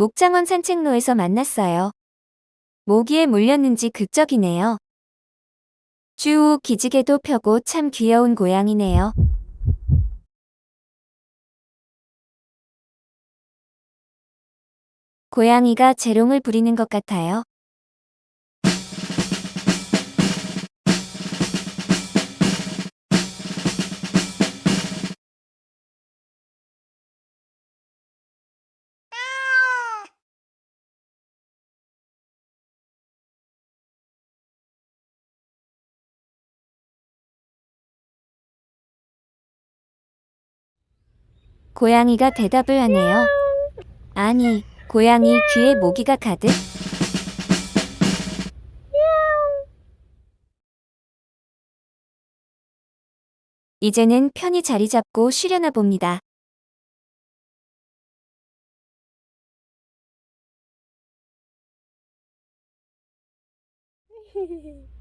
목장원 산책로에서 만났어요. 모기에 물렸는지 극적이네요. 쭈우 기지개도 펴고 참 귀여운 고양이네요. 고양이가 재롱을 부리는 것 같아요. 고양이가 대답을 하네요. 아니, 고양이 귀에 모기가 가득? 이제는 편히 자리 잡고 쉬려나 봅니다.